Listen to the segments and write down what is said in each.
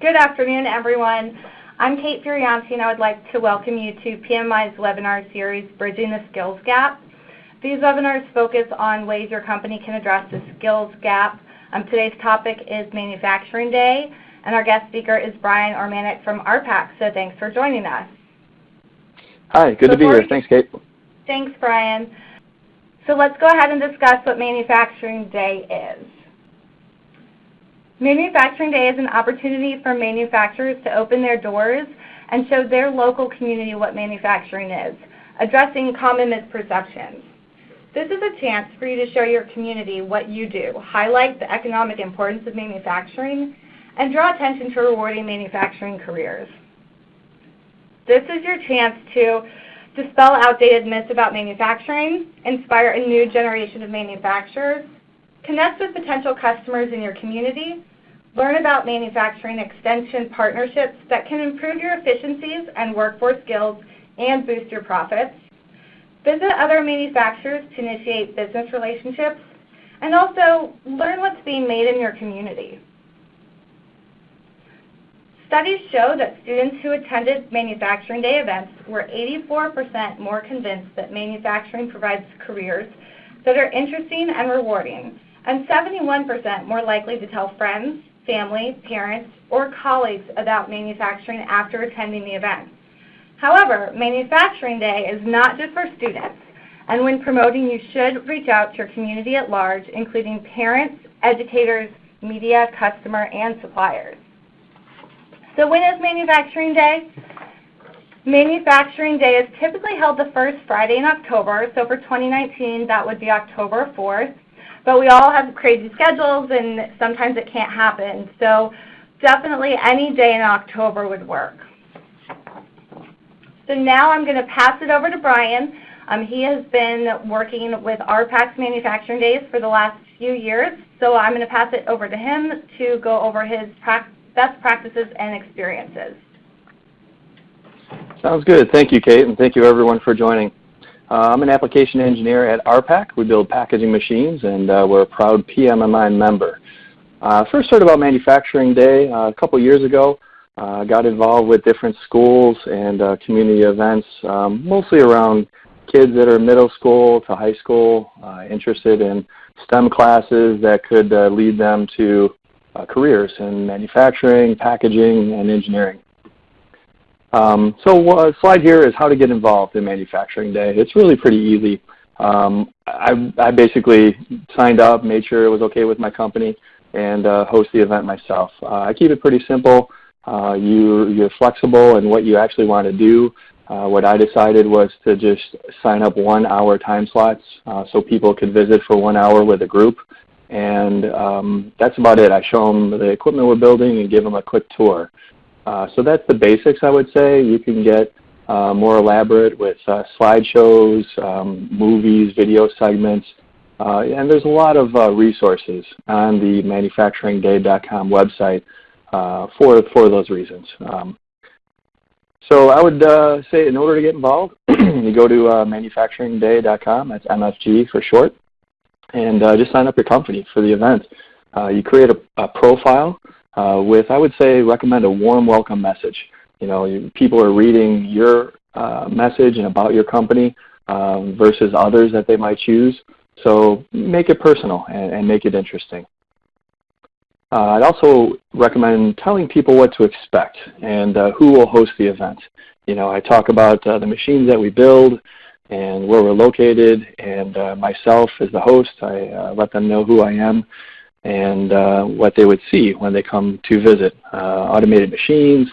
Good afternoon, everyone. I'm Kate Furianti, and I would like to welcome you to PMMI's webinar series, Bridging the Skills Gap. These webinars focus on ways your company can address the skills gap. Um, today's topic is Manufacturing Day, and our guest speaker is Brian Ormanek from ARPAC, so thanks for joining us. Hi, good Before to be here. Thanks, Kate. Thanks, Brian. So let's go ahead and discuss what Manufacturing Day is. Manufacturing Day is an opportunity for manufacturers to open their doors and show their local community what manufacturing is, addressing common misperceptions. This is a chance for you to show your community what you do, highlight the economic importance of manufacturing, and draw attention to rewarding manufacturing careers. This is your chance to dispel outdated myths about manufacturing, inspire a new generation of manufacturers, connect with potential customers in your community, learn about manufacturing extension partnerships that can improve your efficiencies and workforce skills and boost your profits, Visit other manufacturers to initiate business relationships, and also learn what's being made in your community. Studies show that students who attended Manufacturing Day events were 84% more convinced that manufacturing provides careers that are interesting and rewarding, and 71% more likely to tell friends, family, parents, or colleagues about manufacturing after attending the event. However, Manufacturing Day is not just for students, and when promoting, you should reach out to your community at large, including parents, educators, media, customer, and suppliers. So when is Manufacturing Day? Manufacturing Day is typically held the first Friday in October, so for 2019 that would be October 4th. But we all have crazy schedules and sometimes it can't happen, so definitely any day in October would work. So now I'm going to pass it over to Brian. Um, he has been working with ARPAC's Manufacturing Days for the last few years, so I'm going to pass it over to him to go over his best practices and experiences. Sounds good. Thank you, Kate, and thank you everyone for joining. Uh, I'm an application engineer at ARPAC. We build packaging machines, and uh, we're a proud PMMI member. Uh, first heard about Manufacturing Day uh, a couple years ago. Uh, got involved with different schools and uh, community events, um, mostly around kids that are middle school to high school, uh, interested in STEM classes that could lead them to careers in manufacturing, packaging, and engineering. Um, so a uh, slide here is how to get involved in Manufacturing Day. It's really pretty easy. Um, I, I, basically signed up, made sure it was okay with my company, and uh, host the event myself. I keep it pretty simple. Uh, you, you're flexible in what you actually want to do. Uh, what I decided was to just sign up one hour time slots uh, so people could visit for one hour with a group. And um, that's about it. I show them the equipment we're building and give them a quick tour. Uh, so that's the basics I would say. You can get uh, more elaborate with uh, slideshows, um, movies, video segments. and there's a lot of resources on the manufacturingday.com website uh, for, for those reasons. Um, so I would uh, say in order to get involved, you go to uh, manufacturingday.com, that's MFG for short, and uh, just sign up your company for the event. Uh, you create a, a profile uh, with, I would say, recommend a warm welcome message. You know, people are reading your uh, message and about your company um, versus others that they might choose. So make it personal and, and make it interesting. Uh, I'd also recommend telling people what to expect and uh, who will host the event. You know, I talk about uh, the machines that we build and where we're located, and uh, myself as the host, I uh, let them know who I am and uh, what they would see when they come to visit. automated machines,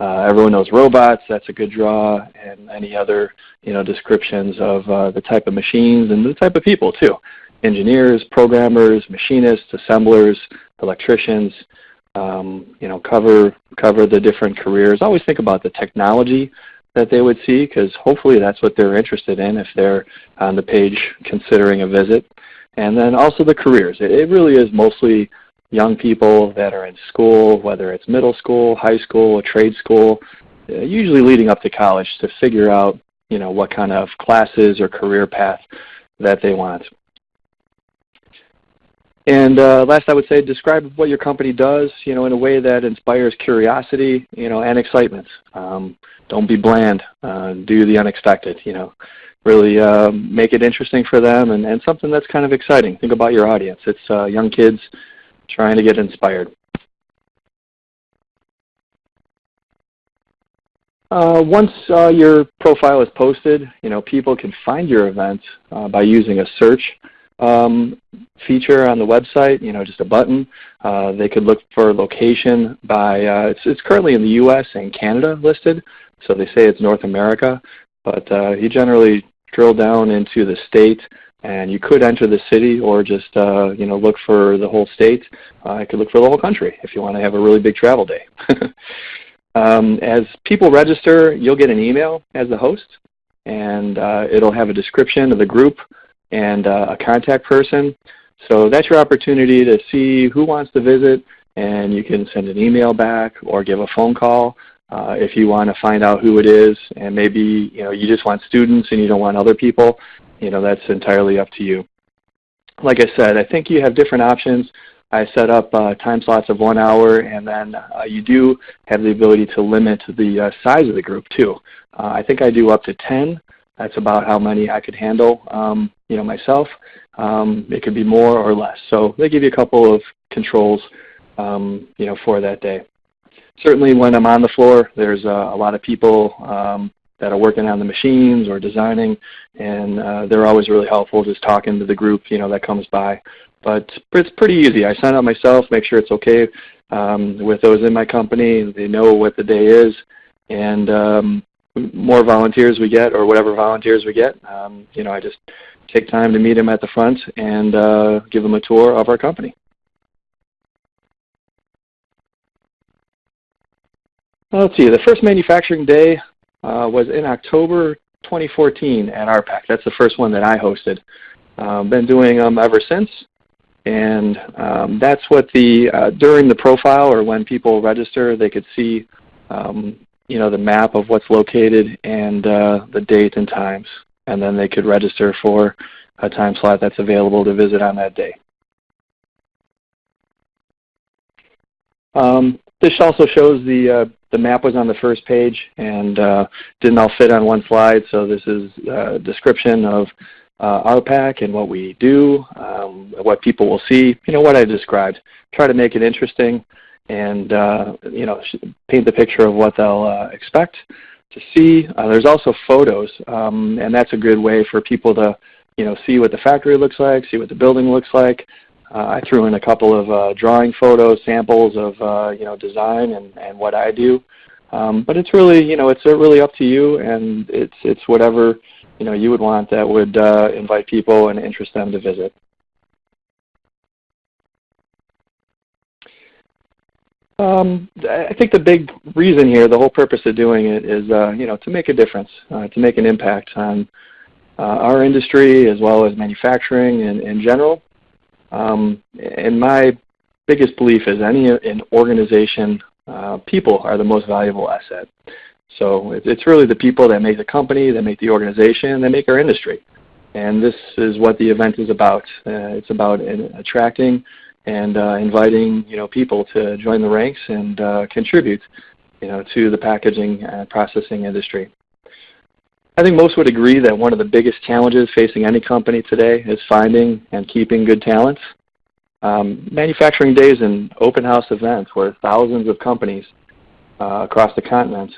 everyone knows robots, that's a good draw, and any other you know, descriptions of the type of machines and the type of people too engineers, programmers, machinists, assemblers, electricians, um, you know, cover, cover the different careers. Always think about the technology that they would see because hopefully that's what they're interested in if they're on the page considering a visit. And then also the careers. It, it really is mostly young people that are in school, whether it's middle school, high school, a trade school, uh, usually leading up to college to figure out you know, what kind of classes or career path that they want. And uh, last, I would say describe what your company does, you know, in a way that inspires curiosity, you know, and excitement. Um, don't be bland. Uh, do the unexpected. You know, really uh, make it interesting for them and, and something that's kind of exciting. Think about your audience. It's uh, young kids trying to get inspired. Uh, once uh, your profile is posted, you know, people can find your event uh, by using a search um, feature on the website, you know, just a button. Uh, they could look for location by, uh, it's, it's currently in the U.S. and Canada listed, so they say it's North America, but uh, you generally drill down into the state and you could enter the city or just, you know, look for the whole state. I could look for the whole country if you want to have a really big travel day. Um, as people register, you'll get an email as the host, and uh, it'll have a description of the group and uh, a contact person. So that's your opportunity to see who wants to visit, and you can send an email back or give a phone call uh, if you want to find out who it is, and maybe you know you just want students and you don't want other people. You know that's entirely up to you. Like I said, I think you have different options. I set up uh, time slots of one hour, and then uh, you do have the ability to limit the uh, size of the group too. Uh, I think I do up to 10. That's about how many I could handle, um, you know, myself. Um, it could be more or less. So they give you a couple of controls, um, you know, for that day. Certainly, when I'm on the floor, there's uh, a lot of people um, that are working on the machines or designing, and uh, they're always really helpful just talking to the group, you know, that comes by. But it's pretty easy. I sign up myself, make sure it's okay um, with those in my company. They know what the day is, and um, more volunteers we get, or whatever volunteers we get, um, you know, I just take time to meet them at the front and uh, give them a tour of our company. Let's see, the first manufacturing day uh, was in October 2014 at ARPAC. That's the first one that I hosted. Uh, been doing them ever since. And um, that's what the, uh, during the profile or when people register, they could see um, you know, the map of what's located and uh, the date and times. And then they could register for a time slot that's available to visit on that day. Um, this also shows the, uh, the map was on the first page and uh, didn't all fit on one slide, so this is a description of uh, ARPAC and what we do, um, what people will see, you know, what I described. Try to make it interesting and, uh, you know, paint the picture of what they'll uh, expect to see. Uh, there's also photos, um, and that's a good way for people to, you know, see what the factory looks like, see what the building looks like. Uh, I threw in a couple of uh, drawing photos, samples of, you know, design and, and what I do. Um, but it's really, you know, it's really up to you, and it's it's whatever you know you would want that would uh, invite people and interest them to visit. Um, I think the big reason here, the whole purpose of doing it is, uh, you know, to make a difference, uh, to make an impact on uh, our industry as well as manufacturing in, in general. Um, and my biggest belief is any an organization, uh, people are the most valuable asset. So it's really the people that make the company, that make the organization, that make our industry. And this is what the event is about. Uh, it's about attracting and uh, inviting you know people to join the ranks and uh, contribute you know to the packaging and processing industry. I think most would agree that one of the biggest challenges facing any company today is finding and keeping good talent. Um, manufacturing days and open house events where thousands of companies uh, across the continent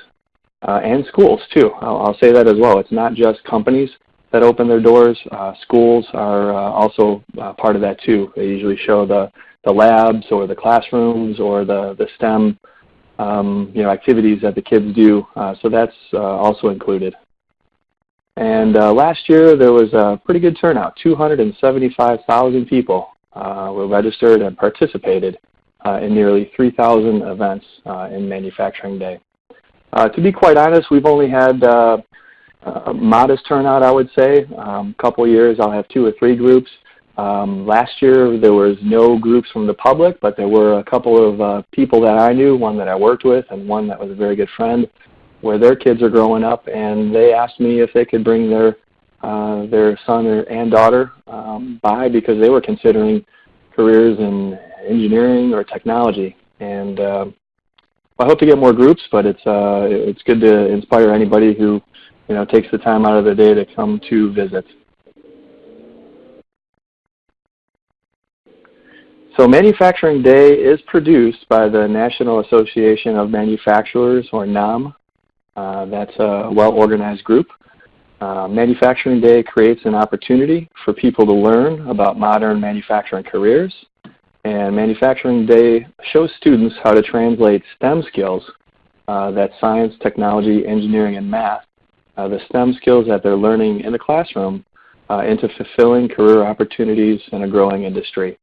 uh, and schools too. I'll, I'll, say that as well. It's not just companies that open their doors. Uh, schools are uh, also uh, part of that too. They usually show the, the labs or the classrooms or the, the STEM um, you know, activities that the kids do. Uh, so that's also included. And uh, last year there was a pretty good turnout. 275,000 people uh, were registered and participated uh, in nearly 3,000 events in Manufacturing Day. Uh, to be quite honest, we've only had uh, a modest turnout, I would say. A um, couple years I'll have two or three groups. Um, last year there was no groups from the public, but there were a couple of uh, people that I knew, one that I worked with and one that was a very good friend, where their kids are growing up and they asked me if they could bring their uh, their son and daughter um, by because they were considering careers in engineering or technology. And uh, I hope to get more groups, but it's uh, it's good to inspire anybody who you know takes the time out of their day to come to visit. So Manufacturing Day is produced by the National Association of Manufacturers, or NAM. Uh, that's a well-organized group. Uh, Manufacturing Day creates an opportunity for people to learn about modern manufacturing careers. And Manufacturing Day shows students how to translate STEM skills, uh, that's science, technology, engineering, and math, uh, the STEM skills that they're learning in the classroom uh, into fulfilling career opportunities in a growing industry.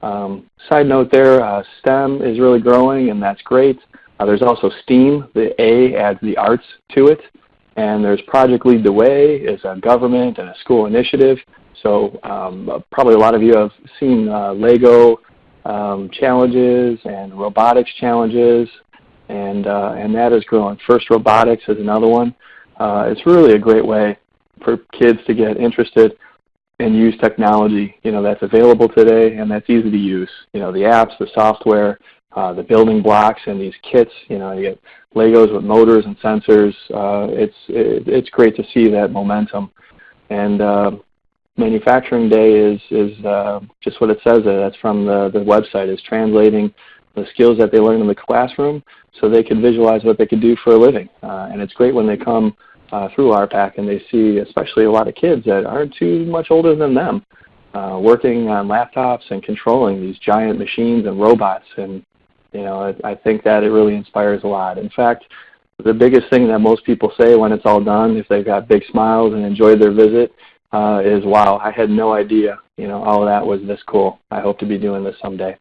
Um, side note there, STEM is really growing and that's great. Uh, there's also STEAM, the A adds the arts to it. And there's Project Lead the Way is a government and a school initiative. So um, probably a lot of you have seen uh, LEGO um, challenges and robotics challenges, and, uh, and that is growing. FIRST Robotics is another one. Uh, it's really a great way for kids to get interested and use technology you know, that's available today and that's easy to use. You know, the apps, the software, uh, the building blocks and these kits. You know, you get Legos with motors and sensors. Uh, it's it, it's great to see that momentum. And uh, Manufacturing Day is is uh, just what it says. There. That's from the the website. Is translating the skills that they learn in the classroom so they can visualize what they can do for a living. Uh, and it's great when they come through ARPAC and they see, especially a lot of kids that aren't too much older than them, working on laptops and controlling these giant machines and robots. And you know, I, I think that it really inspires a lot. In fact, the biggest thing that most people say when it's all done, if they've got big smiles and enjoyed their visit, uh, is, wow, I had no idea you know, all of that was this cool. I hope to be doing this someday.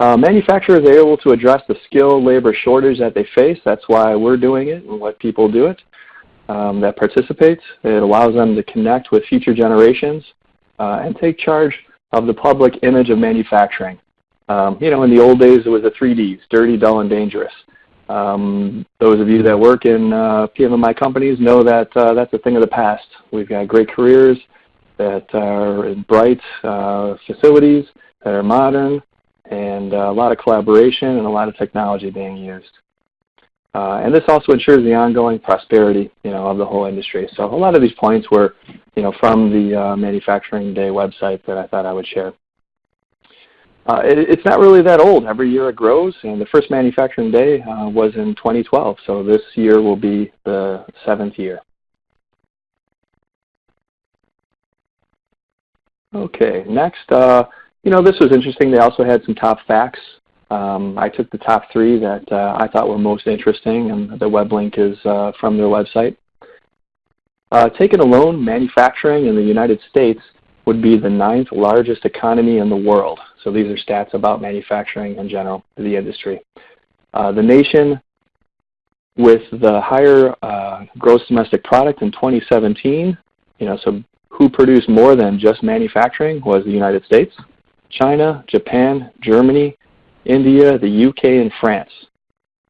Uh, manufacturers are able to address the skilled labor shortage that they face. That's why we're doing it and let people do it um, that participates. It allows them to connect with future generations uh, and take charge of the public image of manufacturing. Um, you know, in the old days, it was the three Ds, dirty, dull, and dangerous. Um, those of you that work in uh, PMMI companies know that uh, that's a thing of the past. We've got great careers that are in bright uh, facilities that are modern and uh, a lot of collaboration and a lot of technology being used. Uh, and this also ensures the ongoing prosperity you know, of the whole industry. So a lot of these points were you know, from the uh, Manufacturing Day website that I thought I would share. Uh, it, it's not really that old. Every year it grows, and the first Manufacturing Day uh, was in 2012, so this year will be the seventh year. Okay, next, uh, you know, this was interesting. They also had some top facts. Um, I took the top three that uh, I thought were most interesting, and the web link is uh, from their website. Taken alone, manufacturing in the United States would be the ninth largest economy in the world. So these are stats about manufacturing in general, the industry. Uh, the nation with the higher uh, gross domestic product in 2017, you know, so who produced more than just manufacturing was the United States, China, Japan, Germany, India, the UK, and France.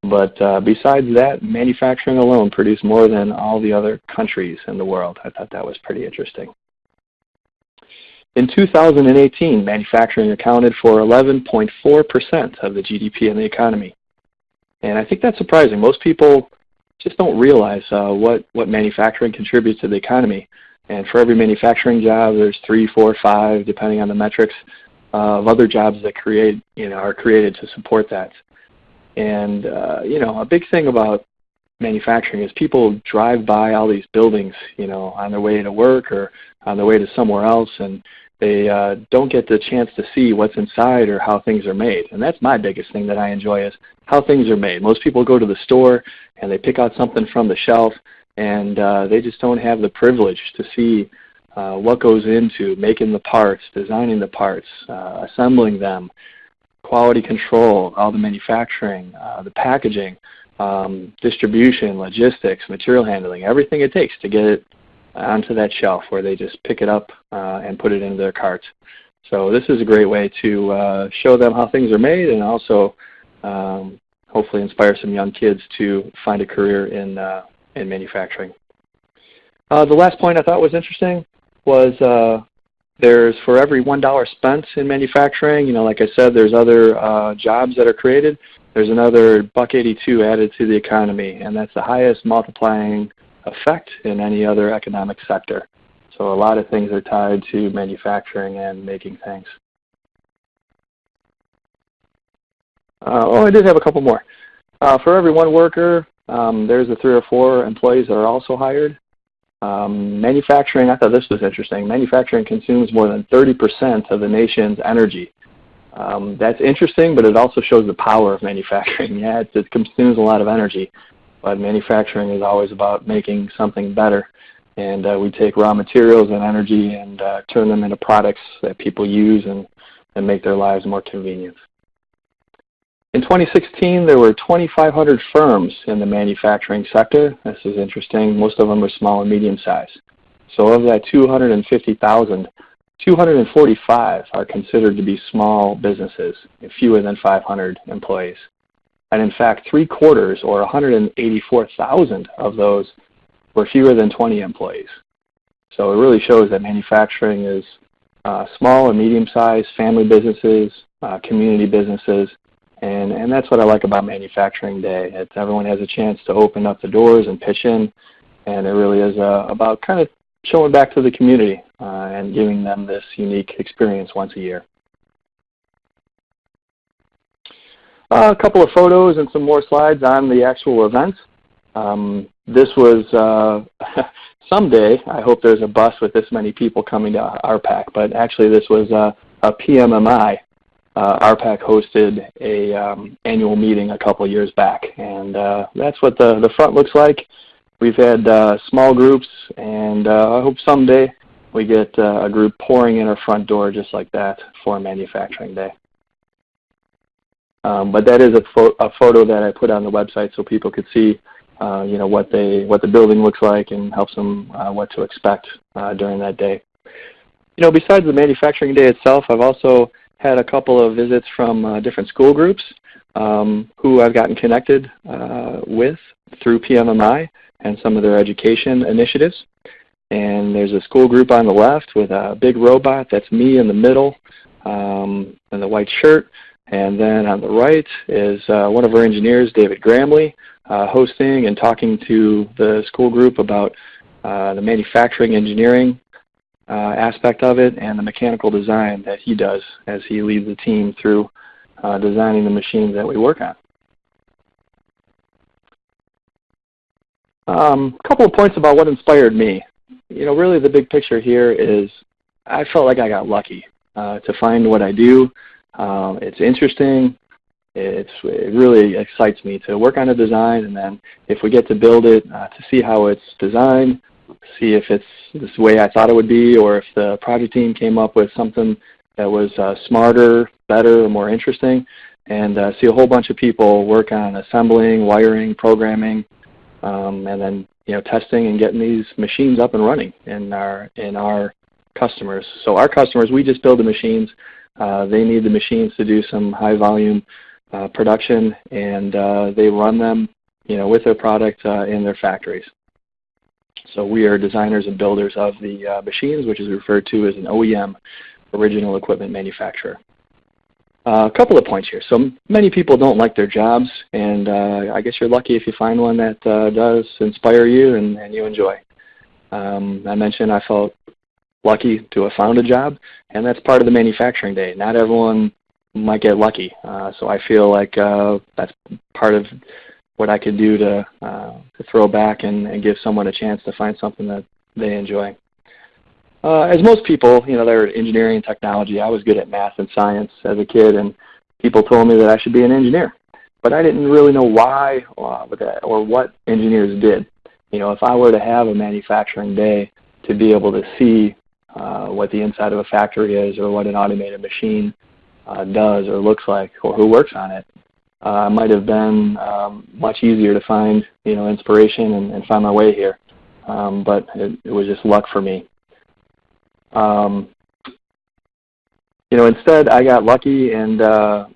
But uh, besides that, manufacturing alone produced more than all the other countries in the world. I thought that was pretty interesting. In 2018, manufacturing accounted for 11.4% of the GDP in the economy. And I think that's surprising. Most people just don't realize uh, what, what manufacturing contributes to the economy. And for every manufacturing job, there's three, four, five, depending on the metrics, uh, of other jobs that create, you know, are created to support that. And, uh, you know, a big thing about manufacturing is people drive by all these buildings, you know, on their way to work or on their way to somewhere else, and they uh, don't get the chance to see what's inside or how things are made. And that's my biggest thing that I enjoy is how things are made. Most people go to the store and they pick out something from the shelf and uh, they just don't have the privilege to see uh, what goes into making the parts, designing the parts, uh, assembling them, quality control, all the manufacturing, uh, the packaging, um, distribution, logistics, material handling, everything it takes to get it onto that shelf where they just pick it up uh, and put it into their cart. So this is a great way to uh, show them how things are made and also um, hopefully inspire some young kids to find a career in, uh, in manufacturing. Uh, the last point I thought was interesting was uh, there's for every $1 spent in manufacturing, you know, like I said, there's other uh, jobs that are created. There's another buck 82 added to the economy, and that's the highest multiplying effect in any other economic sector. So a lot of things are tied to manufacturing and making things. Uh, oh, I did have a couple more. Uh, for every one worker, um, there's the three or four employees that are also hired. Um, manufacturing, I thought this was interesting. Manufacturing consumes more than 30% of the nation's energy. Um, that's interesting, but it also shows the power of manufacturing. Yeah, it, it consumes a lot of energy, but manufacturing is always about making something better. And uh, we take raw materials and energy and uh, turn them into products that people use and, and make their lives more convenient. In 2016, there were 2,500 firms in the manufacturing sector. This is interesting. Most of them are small and medium sized. So of that 250,000, 245 are considered to be small businesses, fewer than 500 employees. And in fact, three quarters, or 184,000 of those, were fewer than 20 employees. So it really shows that manufacturing is uh, small and medium-sized family businesses, uh, community businesses, and, and that's what I like about Manufacturing Day. It's everyone has a chance to open up the doors and pitch in, and it really is uh, about kind of showing back to the community uh, and giving them this unique experience once a year. Uh, a couple of photos and some more slides on the actual event. Um, this was uh, someday, I hope there's a bus with this many people coming to ARPAC, but actually this was a PMMI uh, ARPAC hosted a um, annual meeting a couple years back, and uh, that's what the, the front looks like. We've had uh, small groups, and uh, I hope someday we get uh, a group pouring in our front door just like that for Manufacturing Day. Um, but that is a, pho a, photo that I put on the website so people could see uh, you know, what, they, what the building looks like and helps them what to expect during that day. You know, besides the Manufacturing Day itself, I've also had a couple of visits from uh, different school groups um, who I've gotten connected uh, with through PMMI and some of their education initiatives. And there's a school group on the left with a big robot. That's me in the middle um, in the white shirt. And then on the right is uh, one of our engineers, David Gramley, uh, hosting and talking to the school group about uh, the manufacturing engineering uh, aspect of it and the mechanical design that he does as he leads the team through uh, designing the machines that we work on. A um, couple of points about what inspired me. You know, really the big picture here is I felt like I got lucky uh, to find what I do. Um, it's interesting. It's, it really excites me to work on a design and then if we get to build it, uh, to see how it's designed, see if it's this way I thought it would be or if the project team came up with something that was uh, smarter, better, or more interesting, and uh, see a whole bunch of people work on assembling, wiring, programming, um, and then you know testing and getting these machines up and running in our in our customers. So our customers, we just build the machines. Uh, they need the machines to do some high volume uh, production, and uh, they run them you know with their product uh, in their factories. So we are designers and builders of the uh, machines, which is referred to as an OEM, original equipment manufacturer. Uh, a couple of points here. So many people don't like their jobs, and uh, I guess you're lucky if you find one that uh, does inspire you and, and you enjoy. Um, I mentioned I felt lucky to have found a job, and that's part of the manufacturing day. Not everyone might get lucky, uh, so I feel like uh, that's part of what I could do to, uh, to throw back and, and give someone a chance to find something that they enjoy. Uh, as most people, you know, they're engineering and technology. I was good at math and science as a kid, and people told me that I should be an engineer. But I didn't really know why uh, or what engineers did. You know, if I were to have a manufacturing day to be able to see uh, what the inside of a factory is or what an automated machine uh, does or looks like or who works on it, uh, might have been um, much easier to find you know inspiration and, and find my way here. Um, but it, it, was just luck for me. Um, you know, instead I got lucky, and uh,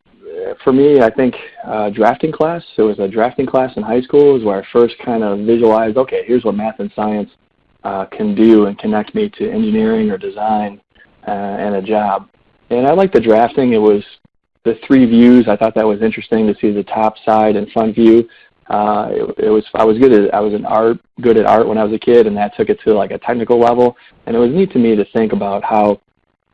for me, I think uh, drafting class. It was a drafting class in high school is where I first kind of visualized, okay, here's what math and science uh, can do and connect me to engineering or design uh, and a job. And I liked the drafting. It was the three views. I thought that was interesting to see the top, side, and front view. Uh, it, it was I was good at I was an art good at art when I was a kid, and that took it to like a technical level. And it was neat to me to think about how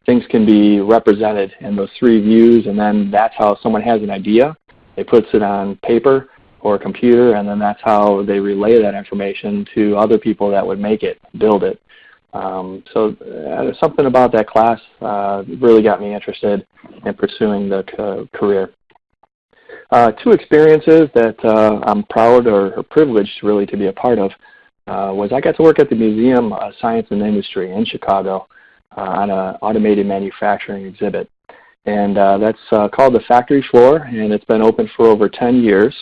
things can be represented in those three views, and then that's how someone has an idea. They puts it on paper or a computer, and then that's how they relay that information to other people that would make it, build it. Um, so uh, something about that class uh, really got me interested in pursuing the career. Uh, two experiences that uh, I'm proud or, or, privileged really to be a part of uh, was I got to work at the Museum of Science and Industry in Chicago uh, on an automated manufacturing exhibit. And that's called the Factory Floor, and it's been open for over 10 years.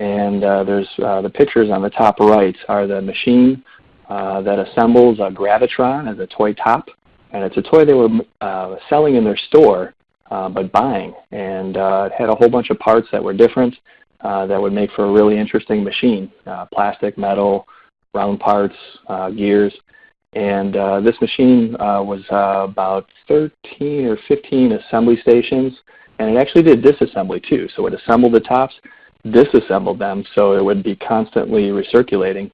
And there's the pictures on the top right are the machine uh, that assembles a Gravitron as a toy top. And it's a toy they were uh, selling in their store, uh, but buying. And uh, it had a whole bunch of parts that were different uh, that would make for a really interesting machine. plastic, metal, round parts, gears. And this machine was about 13 or 15 assembly stations. And it actually did disassembly too. So it assembled the tops, disassembled them so it would be constantly recirculating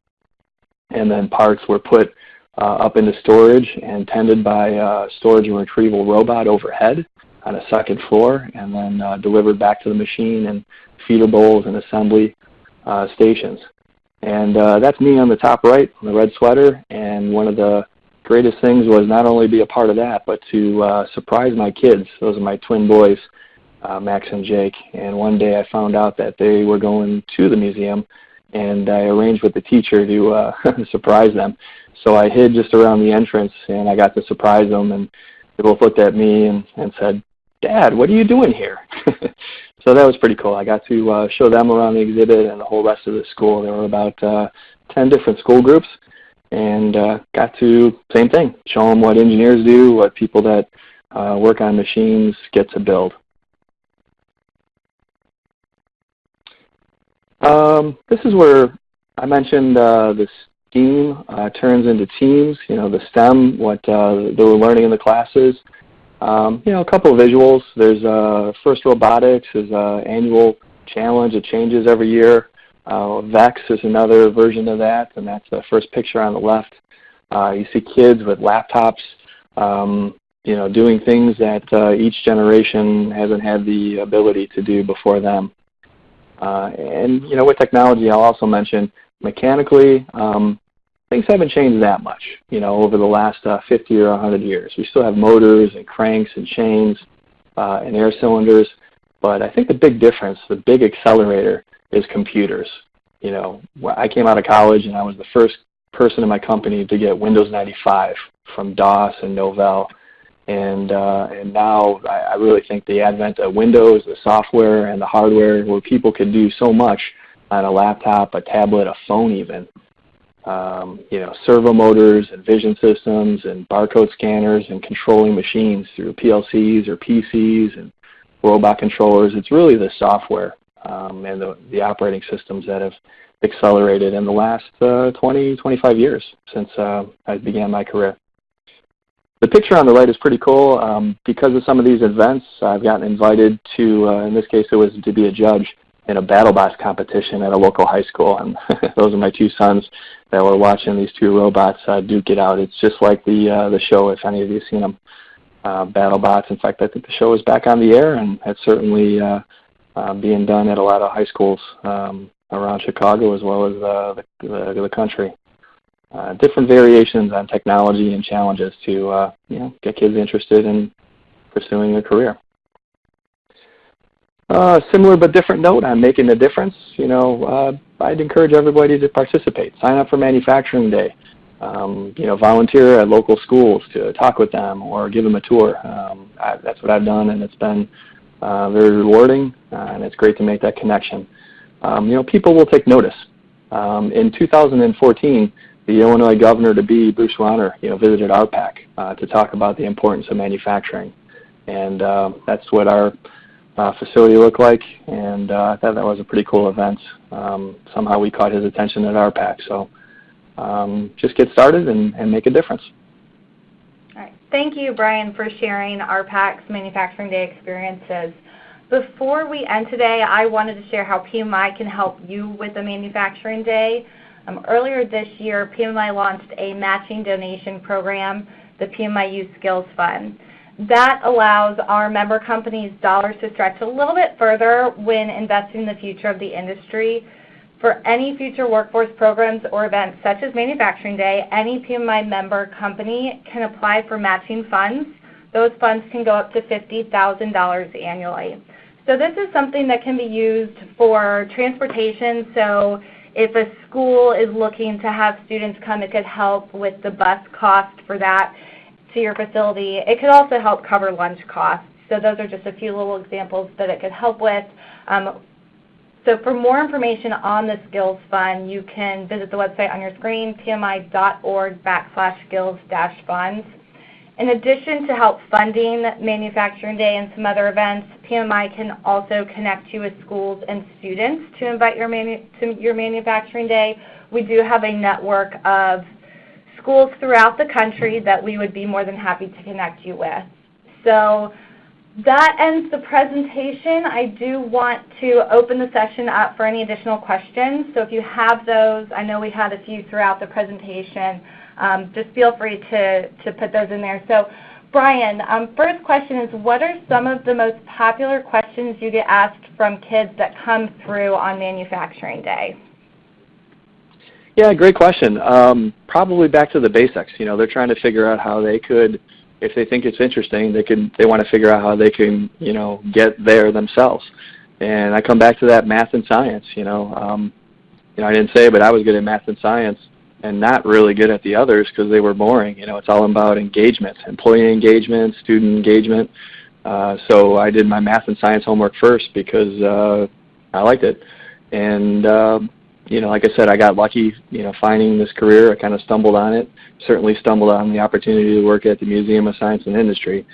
and then parts were put uh, up into storage and tended by a storage and retrieval robot overhead on a second floor and then uh, delivered back to the machine in feeder bowls and assembly uh, stations. And uh, that's me on the top right, in the red sweater, and one of the greatest things was not only be a part of that, but to uh, surprise my kids. Those are my twin boys, uh, Max and Jake. And one day I found out that they were going to the museum and I arranged with the teacher to uh, surprise them. So I hid just around the entrance, and I got to surprise them, and they both looked at me and, and said, Dad, what are you doing here? so that was pretty cool. I got to uh, show them around the exhibit and the whole rest of the school. There were about uh, 10 different school groups, and uh, got to, same thing, show them what engineers do, what people that uh, work on machines get to build. Um, this is where I mentioned uh, the STEAM uh, turns into teams, you know, the STEM, what uh, they were learning in the classes. Um, you know, a couple of visuals. There's uh, FIRST Robotics is an annual challenge. It changes every year. Uh, VEX is another version of that, and that's the first picture on the left. Uh, you see kids with laptops, um, you know, doing things that uh, each generation hasn't had the ability to do before them. Uh, and you know, with technology, I'll also mention mechanically, um, things haven't changed that much. You know, over the last uh, 50 or 100 years, we still have motors and cranks and chains uh, and air cylinders. But I think the big difference, the big accelerator, is computers. You know, I came out of college and I was the first person in my company to get Windows 95 from DOS and Novell. And, uh, and now I, I really think the advent of Windows, the software and the hardware, where people can do so much on a laptop, a tablet, a phone even, um, you know, servo motors and vision systems and barcode scanners and controlling machines through PLCs or PCs and robot controllers. It's really the software um, and the, the operating systems that have accelerated in the last uh, 20, 25 years since uh, I began my career. The picture on the right is pretty cool. Um, because of some of these events, I've gotten invited to, uh, in this case it was to be a judge in a BattleBots competition at a local high school. And those are my two sons that were watching these two robots uh, duke it out. It's just like the, uh, the show, if any of you have seen them, uh, BattleBots. In fact, I think the show is back on the air, and it's certainly uh, uh, being done at a lot of high schools um, around Chicago as well as uh, the, the, the country uh, different variations on technology and challenges to uh, you know, get kids interested in pursuing a career. Uh, similar but different note on making a difference. You know, uh, I'd encourage everybody to participate. Sign up for Manufacturing Day. Um, you know, volunteer at local schools to talk with them or give them a tour. Um, I, that's what I've done, and it's been uh, very rewarding, uh, and it's great to make that connection. Um, you know, people will take notice. Um, in 2014, the Illinois governor to be, Bruce Rauner, you know, visited ARPAC uh, to talk about the importance of manufacturing. And uh, that's what our uh, facility looked like, and uh, I thought that was a pretty cool event. Um, somehow we caught his attention at ARPAC. So um, just get started and, and make a difference. All right. Thank you, Brian, for sharing ARPAC's Manufacturing Day experiences. Before we end today, I wanted to share how PMMI can help you with the Manufacturing Day. Um, earlier this year, PMMI launched a matching donation program, the PMMI Youth Skills Fund. That allows our member companies dollars to stretch a little bit further when investing in the future of the industry. For any future workforce programs or events such as Manufacturing Day, any PMMI member company can apply for matching funds. Those funds can go up to $50,000 annually. So this is something that can be used for transportation. So if a school is looking to have students come, it could help with the bus cost for that to your facility. It could also help cover lunch costs. So those are just a few little examples that it could help with. Um, so for more information on the Skills Fund, you can visit the website on your screen, pmmi.org backslash skills dash funds. In addition to help funding Manufacturing Day and some other events, PMMI can also connect you with schools and students to invite your manu to your Manufacturing Day. We do have a network of schools throughout the country that we would be more than happy to connect you with. So that ends the presentation. I do want to open the session up for any additional questions. So if you have those, I know we had a few throughout the presentation, um, just feel free to, to put those in there. So Brian, um, first question is what are some of the most popular questions you get asked from kids that come through on Manufacturing Day? Yeah, great question. Um, probably back to the basics. You know, they're trying to figure out how they could – if they think it's interesting, they can they want to figure out how they can you know get there themselves. And I come back to that math and science. You know, um, you know I didn't say, but I was good at math and science, and not really good at the others because they were boring. You know, it's all about engagement, employee engagement, student engagement. Uh, so I did my math and science homework first because uh, I liked it, and uh, you know, like I said, I got lucky, you know, finding this career. I kind of stumbled on it. Certainly stumbled on the opportunity to work at the Museum of Science and Industry.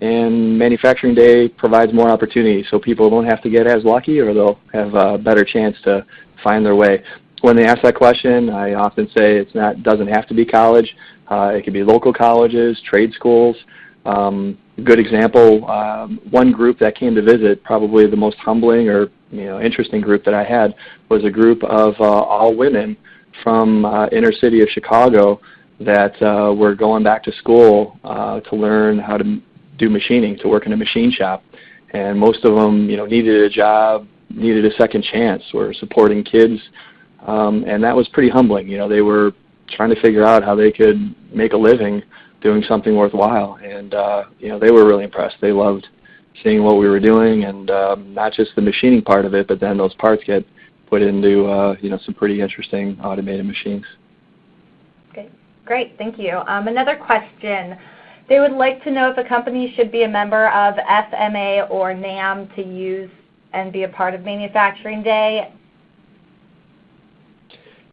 And Manufacturing Day provides more opportunities, so people don't have to get as lucky, or they'll have a better chance to find their way. When they ask that question, I often say it's not doesn't have to be college. Uh, it could be local colleges, trade schools. Um, good example, um, one group that came to visit, probably the most humbling or you know, interesting group that I had was a group of uh, all women from uh, inner city of Chicago that uh, were going back to school uh, to learn how to do machining, to work in a machine shop. And most of them, you know, needed a job, needed a second chance, were supporting kids, um, and that was pretty humbling. You know, they were trying to figure out how they could make a living doing something worthwhile, and uh, you know, they were really impressed. They loved seeing what we were doing, and um, not just the machining part of it, but then those parts get put into uh, you know some pretty interesting automated machines. Okay, great, thank you. Um, another question. They would like to know if a company should be a member of FMA or NAM to use and be a part of Manufacturing Day.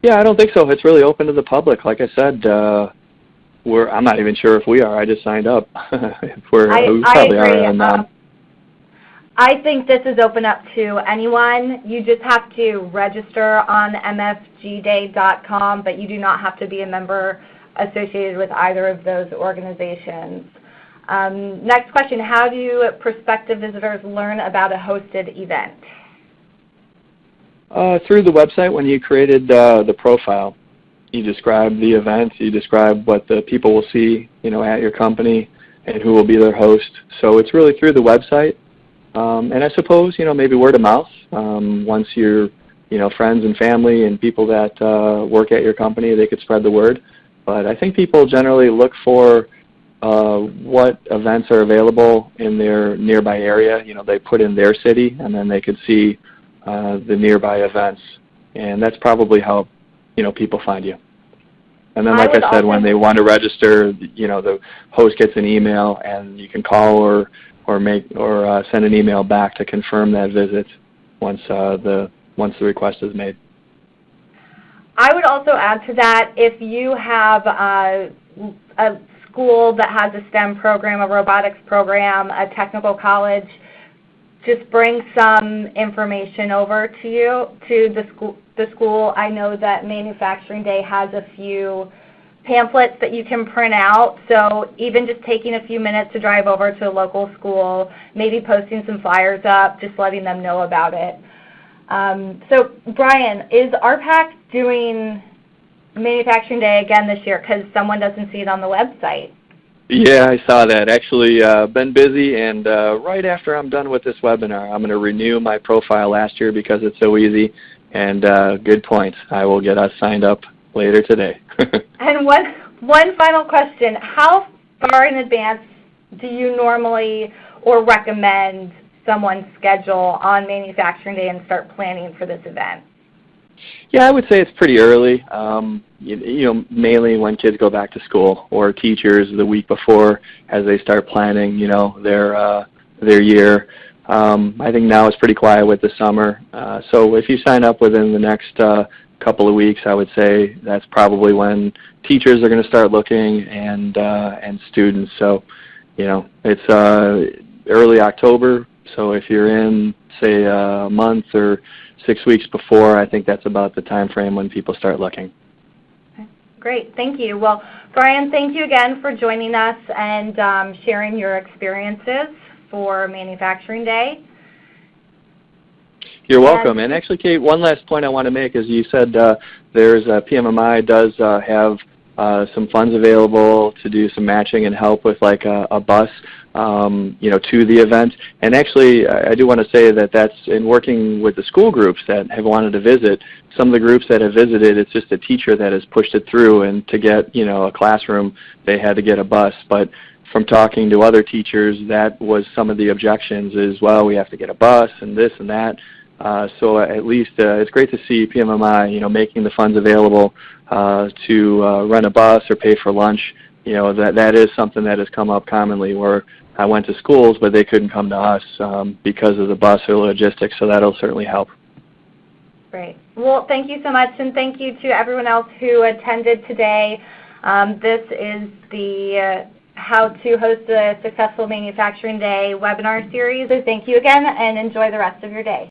Yeah, I don't think so. It's really open to the public. Like I said, uh, we're, I'm not even sure if we are. I just signed up. if we're, I, we probably I agree. are. Um, I think this is open up to anyone. You just have to register on mfgday.com, but you do not have to be a member associated with either of those organizations. Um, next question, how do prospective visitors learn about a hosted event? Uh, through the website when you created uh, the profile. You describe the event, you describe what the people will see you know, at your company and who will be their host. So it's really through the website. Um, and I suppose, you know, maybe word of mouth. Um, once your, you know, friends and family and people that uh, work at your company, they could spread the word. But I think people generally look for uh, what events are available in their nearby area. You know, they put in their city, and then they could see uh, the nearby events. And that's probably how, you know, people find you. And then, like I, I said, when they want to register, you know, the host gets an email, and you can call or or make or uh, send an email back to confirm that visit once uh, the once the request is made. I would also add to that if you have uh, a school that has a STEM program, a robotics program, a technical college, just bring some information over to you to the school. The school. I know that Manufacturing Day has a few pamphlets that you can print out. So even just taking a few minutes to drive over to a local school, maybe posting some flyers up, just letting them know about it. Um, so Brian, is ARPAC doing Manufacturing Day again this year because someone doesn't see it on the website? Yeah, I saw that. Actually, uh, been busy, and uh, right after I'm done with this webinar, I'm going to renew my profile last year because it's so easy. And uh, good point. I will get us signed up later today. and one one final question: How far in advance do you normally or recommend someone schedule on Manufacturing Day and start planning for this event? Yeah, I would say it's pretty early. Um, you, you know, mainly when kids go back to school or teachers the week before as they start planning, you know, their uh, their year. Um, I think now it's pretty quiet with the summer. Uh, so if you sign up within the next uh, couple of weeks, I would say that's probably when teachers are going to start looking and uh, and students. So, you know, it's uh, early October. So if you're in, say, a month or six weeks before, I think that's about the time frame when people start looking. Great, thank you. Well, Brian, thank you again for joining us and um, sharing your experiences for Manufacturing Day. You're welcome. And actually, Kate, one last point I want to make is you said uh, there's uh, PMMI does uh, have uh, some funds available to do some matching and help with like a, a bus, um, you know, to the event. And actually, I, I do want to say that that's in working with the school groups that have wanted to visit. Some of the groups that have visited, it's just a teacher that has pushed it through, and to get you know a classroom, they had to get a bus. But from talking to other teachers, that was some of the objections is, well, we have to get a bus and this and that. Uh, so at least uh, it's great to see PMMI, you know, making the funds available uh, to uh, rent a bus or pay for lunch. You know, that that is something that has come up commonly where I went to schools, but they couldn't come to us um, because of the bus or logistics. So that'll certainly help. Great. Well, thank you so much, and thank you to everyone else who attended today. Um, this is the uh, how to host a successful manufacturing day webinar series. So thank you again and enjoy the rest of your day.